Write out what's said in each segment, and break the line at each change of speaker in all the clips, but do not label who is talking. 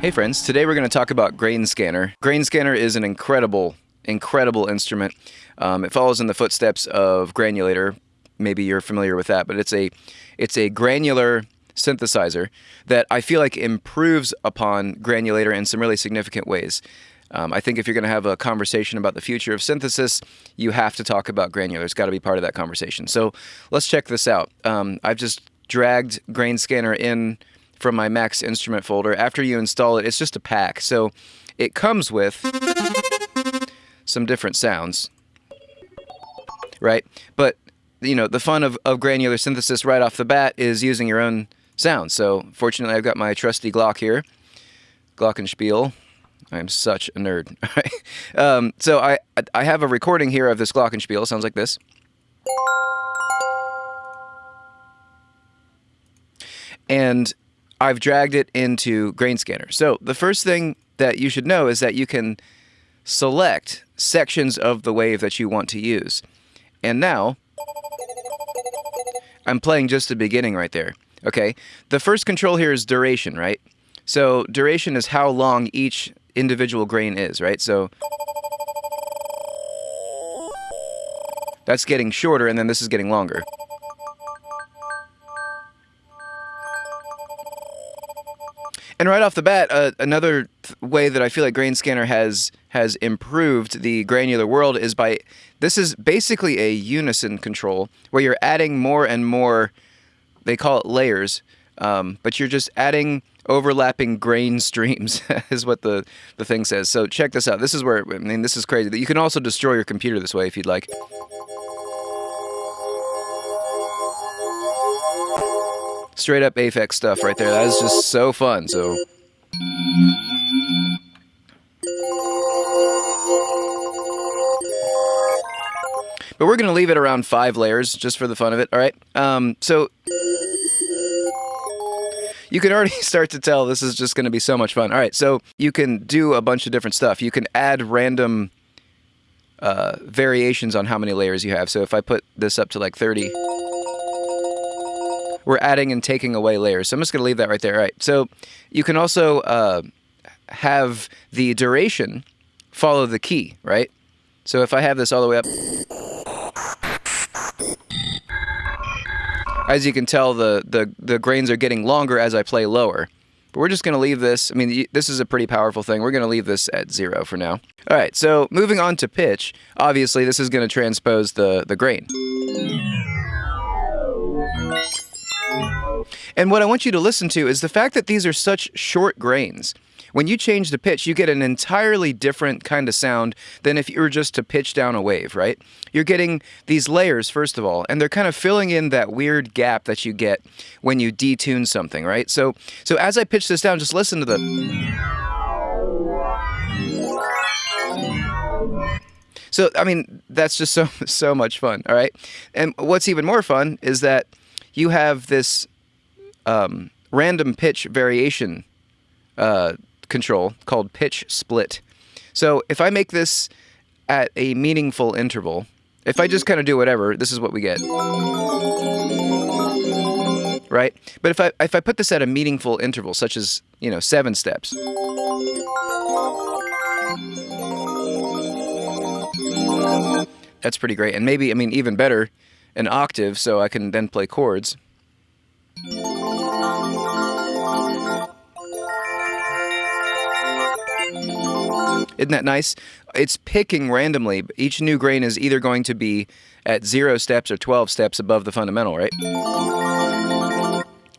Hey friends, today we're going to talk about Grain Scanner. Grain Scanner is an incredible, incredible instrument. Um, it follows in the footsteps of Granulator. Maybe you're familiar with that, but it's a it's a granular synthesizer that I feel like improves upon Granulator in some really significant ways. Um, I think if you're going to have a conversation about the future of synthesis, you have to talk about granular. It's got to be part of that conversation. So let's check this out. Um, I've just dragged Grain Scanner in from my Max instrument folder. After you install it, it's just a pack. So it comes with some different sounds, right? But you know, the fun of, of granular synthesis right off the bat is using your own sounds. So fortunately, I've got my trusty Glock here, Glockenspiel. I'm such a nerd. um, so I I have a recording here of this Glockenspiel. Sounds like this. And I've dragged it into Grain Scanner. So the first thing that you should know is that you can select sections of the wave that you want to use. And now, I'm playing just the beginning right there. Okay, the first control here is duration, right? So duration is how long each individual grain is, right? So that's getting shorter and then this is getting longer. And right off the bat, uh, another way that I feel like Grain Scanner has has improved the granular world is by this is basically a unison control where you're adding more and more. They call it layers, um, but you're just adding overlapping grain streams is what the the thing says. So check this out. This is where I mean this is crazy. You can also destroy your computer this way if you'd like. Straight up Aphex stuff right there. That is just so fun. So. But we're going to leave it around five layers just for the fun of it, all right? Um, so you can already start to tell this is just going to be so much fun. All right, so you can do a bunch of different stuff. You can add random uh, variations on how many layers you have. So if I put this up to like 30 we're adding and taking away layers. So I'm just going to leave that right there. All right. So you can also uh, have the duration follow the key, right? So if I have this all the way up, as you can tell, the, the, the grains are getting longer as I play lower. But we're just going to leave this, I mean, this is a pretty powerful thing. We're going to leave this at zero for now. All right, so moving on to pitch, obviously this is going to transpose the, the grain. And what I want you to listen to is the fact that these are such short grains. When you change the pitch, you get an entirely different kind of sound than if you were just to pitch down a wave, right? You're getting these layers, first of all, and they're kind of filling in that weird gap that you get when you detune something, right? So, so as I pitch this down, just listen to the... So, I mean, that's just so, so much fun, all right? And what's even more fun is that you have this um, random pitch variation uh, control called pitch split. So if I make this at a meaningful interval, if I just kind of do whatever, this is what we get. Right? But if I if I put this at a meaningful interval, such as, you know, seven steps. That's pretty great. And maybe, I mean, even better, an octave so I can then play chords. Isn't that nice? It's picking randomly. Each new grain is either going to be at zero steps or 12 steps above the fundamental, right?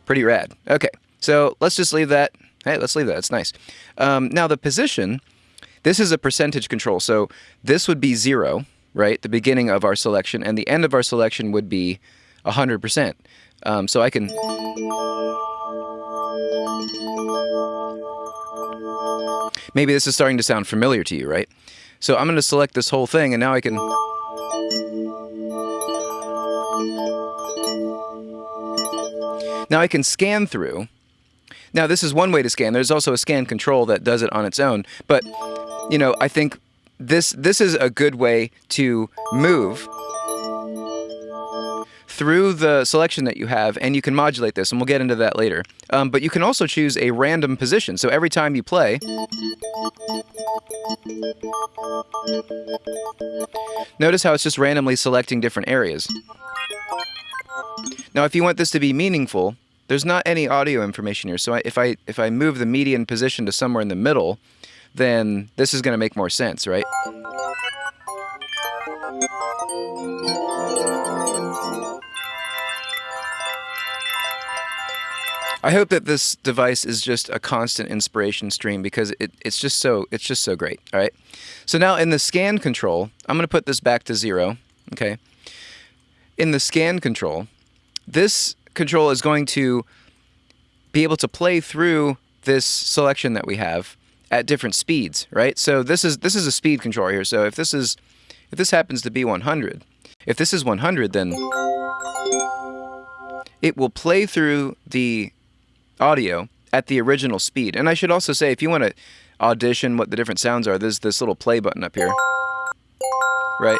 Pretty rad. Okay, so let's just leave that. Hey, let's leave that. It's nice. Um, now the position, this is a percentage control. So this would be zero, right? The beginning of our selection, and the end of our selection would be 100%. Um, so I can... Maybe this is starting to sound familiar to you, right? So I'm going to select this whole thing, and now I can... Now I can scan through. Now this is one way to scan. There's also a scan control that does it on its own. But, you know, I think this this is a good way to move through the selection that you have, and you can modulate this, and we'll get into that later. Um, but you can also choose a random position. So every time you play, notice how it's just randomly selecting different areas. Now, if you want this to be meaningful, there's not any audio information here. So I, if I if I move the median position to somewhere in the middle, then this is going to make more sense, right? I hope that this device is just a constant inspiration stream because it, it's just so it's just so great. All right. So now in the scan control, I'm going to put this back to zero. Okay. In the scan control, this control is going to be able to play through this selection that we have at different speeds, right? So this is this is a speed controller here. So if this is if this happens to be 100, if this is 100, then it will play through the audio at the original speed. And I should also say, if you want to audition what the different sounds are, there's this little play button up here, right?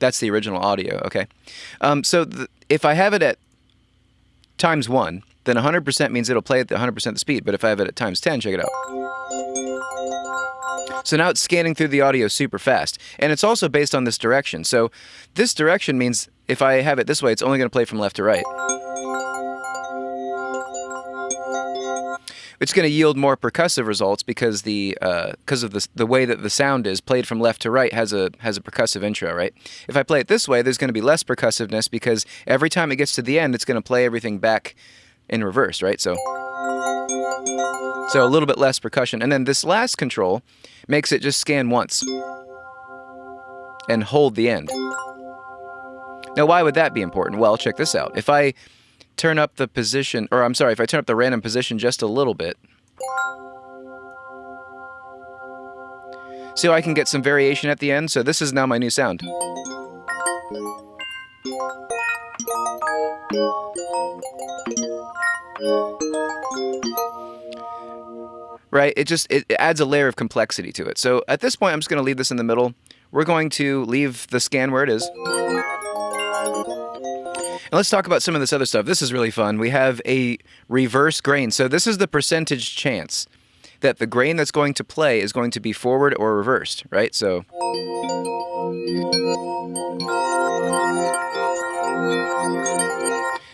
That's the original audio, okay? Um, so if I have it at times 1, then 100% means it'll play at the 100% the speed. But if I have it at times 10, check it out. So now it's scanning through the audio super fast. And it's also based on this direction. So this direction means if I have it this way, it's only going to play from left to right. It's going to yield more percussive results because the because uh, of the the way that the sound is played from left to right has a has a percussive intro, right? If I play it this way, there's going to be less percussiveness because every time it gets to the end, it's going to play everything back in reverse, right? So so a little bit less percussion. And then this last control makes it just scan once and hold the end. Now, why would that be important? Well, check this out. If I turn up the position, or I'm sorry, if I turn up the random position just a little bit, so I can get some variation at the end. So this is now my new sound. Right? It just it adds a layer of complexity to it. So at this point, I'm just going to leave this in the middle. We're going to leave the scan where it is. And let's talk about some of this other stuff. This is really fun. We have a reverse grain. So this is the percentage chance that the grain that's going to play is going to be forward or reversed, right? So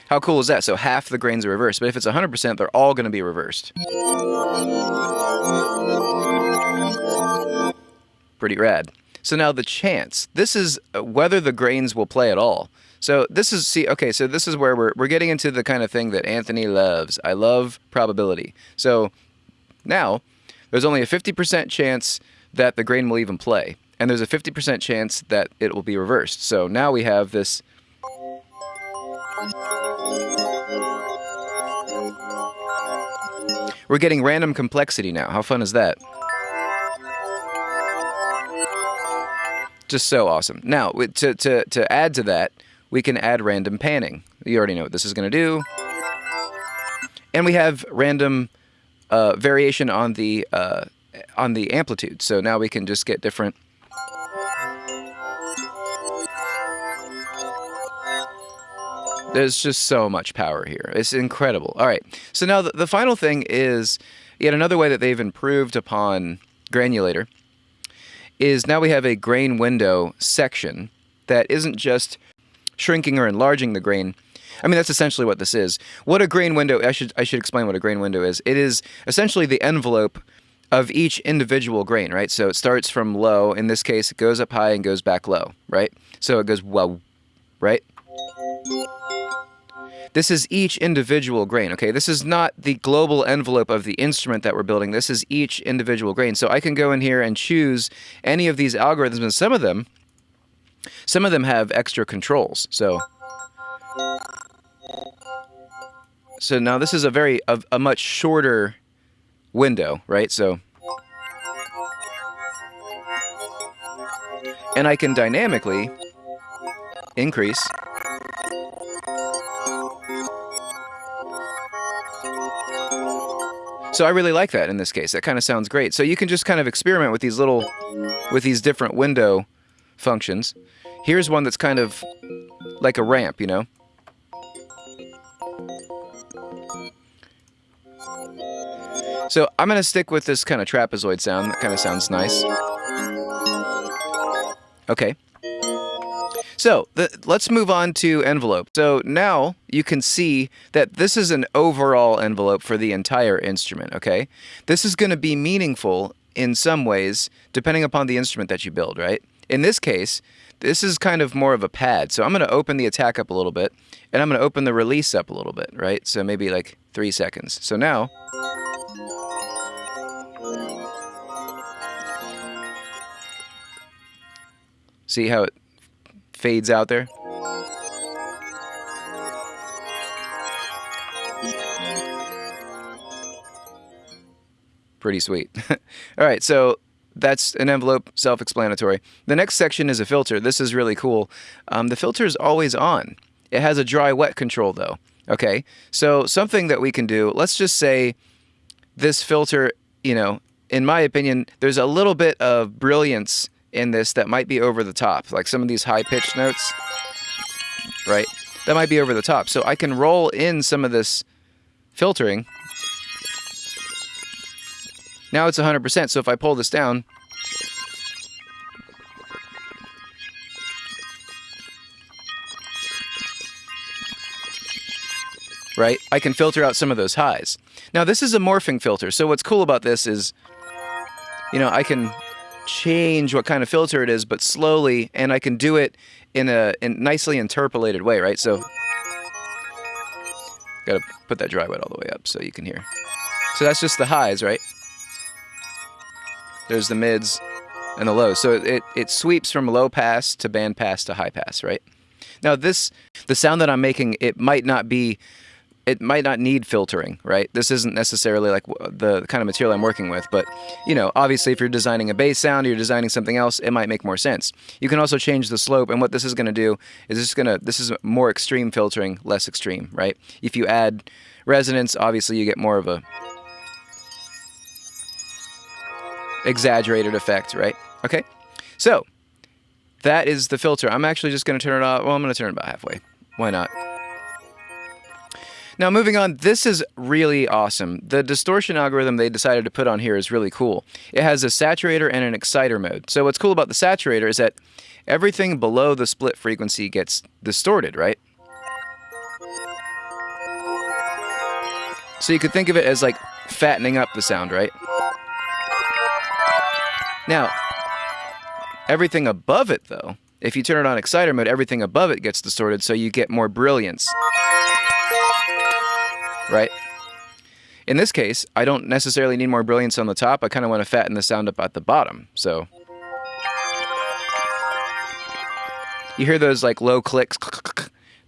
how cool is that? So half the grains are reversed, but if it's 100%, they're all going to be reversed. Pretty rad. So now the chance. This is uh, whether the grains will play at all. So this is, see, okay, so this is where we're, we're getting into the kind of thing that Anthony loves. I love probability. So now, there's only a 50% chance that the grain will even play. And there's a 50% chance that it will be reversed. So now we have this We're getting random complexity now. How fun is that? Just so awesome. Now, to, to, to add to that, we can add random panning. You already know what this is going to do. And we have random uh, variation on the uh, on the amplitude. So now we can just get different There's just so much power here. It's incredible. All right. So now the, the final thing is yet another way that they've improved upon Granulator is now we have a grain window section that isn't just shrinking or enlarging the grain. I mean, that's essentially what this is. What a grain window, I should, I should explain what a grain window is. It is essentially the envelope of each individual grain, right? So it starts from low. In this case, it goes up high and goes back low, right? So it goes well, right? This is each individual grain, okay? This is not the global envelope of the instrument that we're building. This is each individual grain. So I can go in here and choose any of these algorithms, and some of them, some of them have extra controls. So, so now this is a very, a, a much shorter window, right? So, and I can dynamically increase So I really like that in this case. That kind of sounds great. So you can just kind of experiment with these little, with these different window functions. Here's one that's kind of like a ramp, you know? So I'm going to stick with this kind of trapezoid sound. That kind of sounds nice. Okay. So the, let's move on to envelope. So now you can see that this is an overall envelope for the entire instrument, okay? This is going to be meaningful in some ways depending upon the instrument that you build, right? In this case, this is kind of more of a pad. So I'm going to open the attack up a little bit, and I'm going to open the release up a little bit, right? So maybe like three seconds. So now... See how it fades out there? Pretty sweet. All right, so that's an envelope, self-explanatory. The next section is a filter. This is really cool. Um, the filter is always on. It has a dry-wet control, though. Okay, so something that we can do, let's just say this filter, you know, in my opinion, there's a little bit of brilliance in this that might be over the top. Like some of these high-pitched notes, right? That might be over the top. So I can roll in some of this filtering now it's 100%, so if I pull this down, right, I can filter out some of those highs. Now this is a morphing filter, so what's cool about this is, you know, I can change what kind of filter it is, but slowly, and I can do it in a in nicely interpolated way, right? So, gotta put that dry wet all the way up so you can hear. So that's just the highs, right? There's the mids and the lows. So it, it sweeps from low pass to band pass to high pass, right? Now this, the sound that I'm making, it might not be, it might not need filtering, right? This isn't necessarily like the kind of material I'm working with, but you know, obviously if you're designing a bass sound or you're designing something else, it might make more sense. You can also change the slope, and what this is going to do is this is going to, this is more extreme filtering, less extreme, right? If you add resonance, obviously you get more of a exaggerated effect, right? Okay, so that is the filter. I'm actually just going to turn it off. Well, I'm going to turn it about halfway. Why not? Now, moving on, this is really awesome. The distortion algorithm they decided to put on here is really cool. It has a saturator and an exciter mode. So what's cool about the saturator is that everything below the split frequency gets distorted, right? So you could think of it as like fattening up the sound, right? Now, everything above it, though, if you turn it on exciter mode, everything above it gets distorted, so you get more brilliance. Right? In this case, I don't necessarily need more brilliance on the top. I kind of want to fatten the sound up at the bottom. So you hear those like low clicks.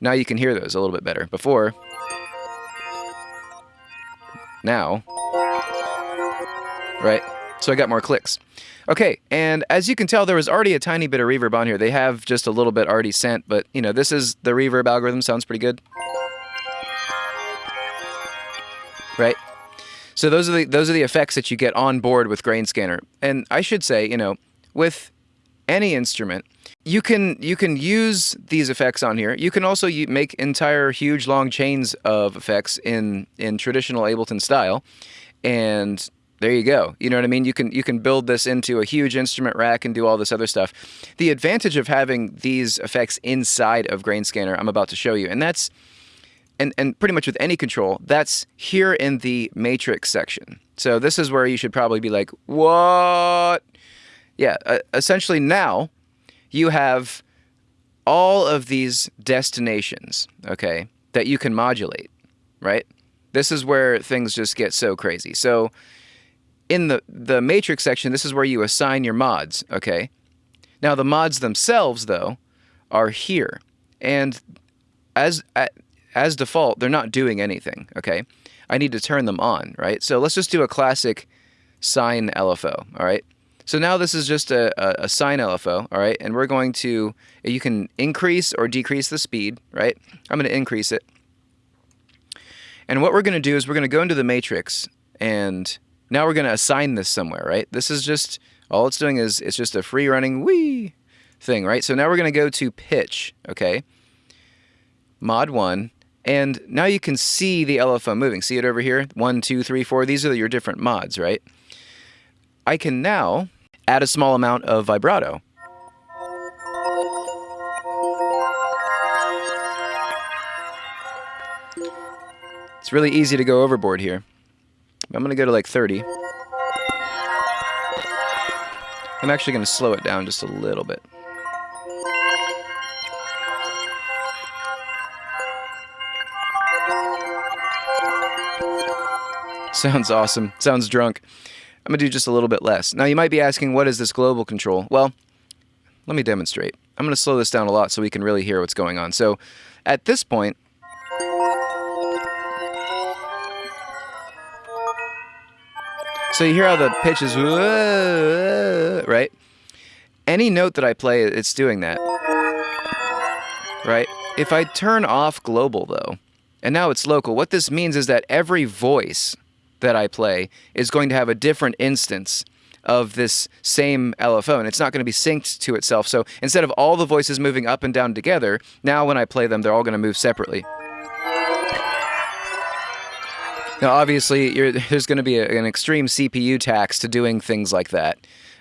Now you can hear those a little bit better. Before, now, right? So I got more clicks. Okay, and as you can tell, there was already a tiny bit of reverb on here. They have just a little bit already sent, but you know, this is the reverb algorithm. Sounds pretty good. Right? So those are the those are the effects that you get on board with Grain Scanner. And I should say, you know, with any instrument, you can you can use these effects on here. You can also make entire huge long chains of effects in in traditional Ableton style, and there you go. You know what I mean? You can you can build this into a huge instrument rack and do all this other stuff. The advantage of having these effects inside of Grain Scanner, I'm about to show you, and that's and and pretty much with any control, that's here in the matrix section. So this is where you should probably be like, what? Yeah, uh, essentially now you have all of these destinations, okay, that you can modulate, right? This is where things just get so crazy. So in the, the matrix section, this is where you assign your mods, okay? Now the mods themselves, though, are here. And as, as default, they're not doing anything, okay? I need to turn them on, right? So let's just do a classic sine LFO, all right? So now this is just a, a, a sine LFO, all right? And we're going to, you can increase or decrease the speed, right? I'm going to increase it. And what we're going to do is we're going to go into the matrix and now we're going to assign this somewhere, right? This is just, all it's doing is it's just a free running wee thing, right? So now we're going to go to pitch, okay? Mod 1, And now you can see the LFO moving. See it over here? One, two, three, four. These are your different mods, right? I can now add a small amount of vibrato. It's really easy to go overboard here. I'm going to go to like 30. I'm actually going to slow it down just a little bit. Sounds awesome. Sounds drunk. I'm going to do just a little bit less. Now, you might be asking, what is this global control? Well, let me demonstrate. I'm going to slow this down a lot so we can really hear what's going on. So, at this point, so you hear how the pitch is, right? Any note that I play, it's doing that, right? If I turn off global, though, and now it's local, what this means is that every voice that I play is going to have a different instance of this same LFO, and it's not going to be synced to itself. So instead of all the voices moving up and down together, now when I play them, they're all going to move separately. Now, obviously, there's going to be a, an extreme CPU tax to doing things like that.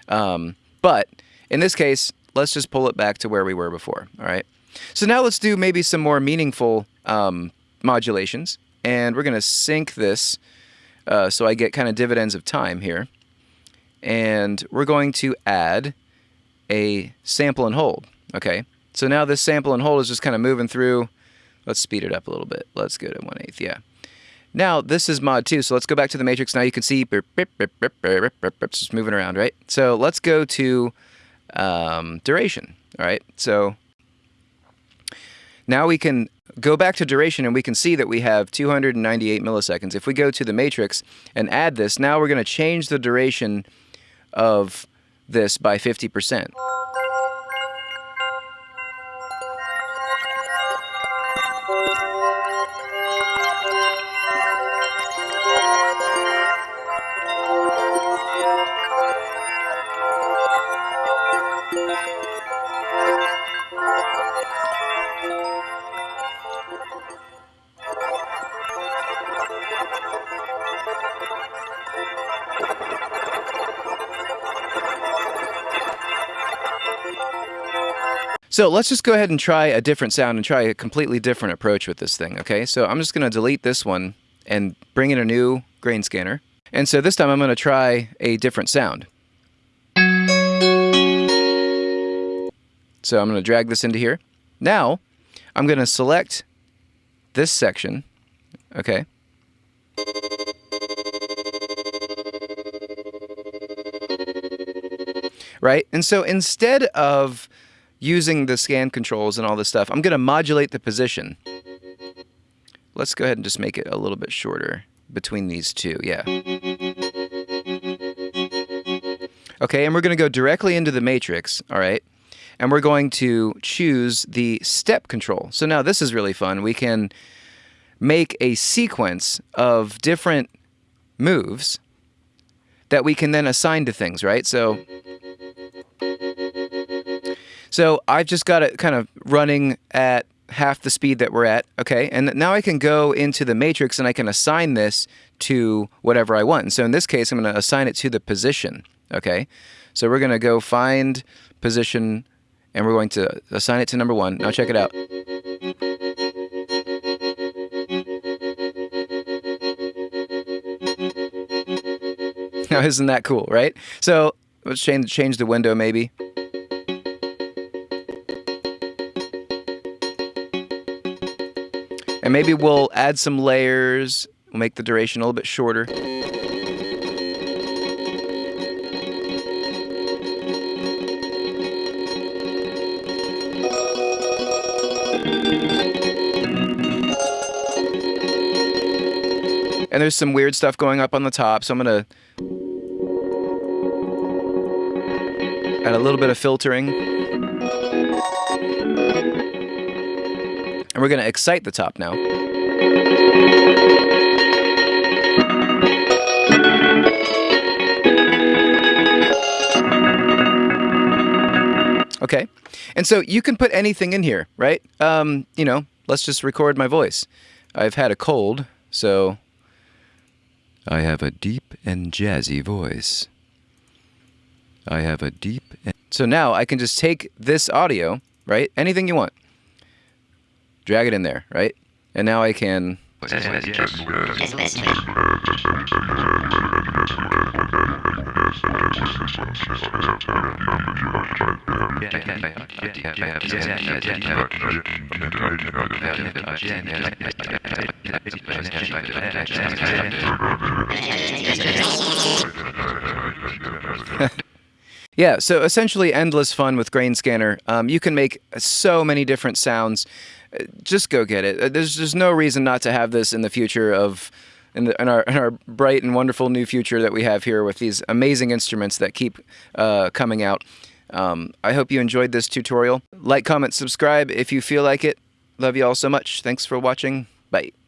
Um, but in this case, let's just pull it back to where we were before. All right. So now let's do maybe some more meaningful um, modulations. And we're going to sync this uh, so I get kind of dividends of time here. And we're going to add a sample and hold. Okay, so now this sample and hold is just kind of moving through. Let's speed it up a little bit. Let's go to 1 8 yeah. Now, this is mod 2, so let's go back to the matrix. Now you can see it's just moving around, right? So let's go to um, duration, all right? So now we can go back to duration and we can see that we have 298 milliseconds. If we go to the matrix and add this, now we're going to change the duration of this by 50%. So let's just go ahead and try a different sound and try a completely different approach with this thing, okay? So I'm just going to delete this one and bring in a new grain scanner. And so this time I'm going to try a different sound. So I'm going to drag this into here. Now, I'm going to select this section, okay? Right? And so instead of using the scan controls and all this stuff, I'm going to modulate the position. Let's go ahead and just make it a little bit shorter between these two. Yeah. Okay, and we're going to go directly into the matrix, all right? And we're going to choose the step control. So now this is really fun. We can make a sequence of different moves that we can then assign to things, right? So so I've just got it kind of running at half the speed that we're at, okay? And now I can go into the matrix and I can assign this to whatever I want. And so in this case, I'm going to assign it to the position, okay? So we're going to go find position and we're going to assign it to number one. Now check it out. Now isn't that cool, right? So let's change, change the window maybe. And maybe we'll add some layers, we'll make the duration a little bit shorter. And there's some weird stuff going up on the top, so I'm to add a little bit of filtering. And we're going to excite the top now. Okay. And so you can put anything in here, right? Um, you know, let's just record my voice. I've had a cold, so I have a deep and jazzy voice. I have a deep. And... So now I can just take this audio, right? Anything you want. Drag it in there, right? And now I can. Yeah, so essentially endless fun with Grain Scanner. Um, you can make so many different sounds. Just go get it. Uh, There's there's no reason not to have this in the future of in, the, in our in our bright and wonderful new future that we have here with these amazing instruments that keep uh, coming out. Um, I hope you enjoyed this tutorial. Like, comment, subscribe if you feel like it. Love you all so much. Thanks for watching. Bye.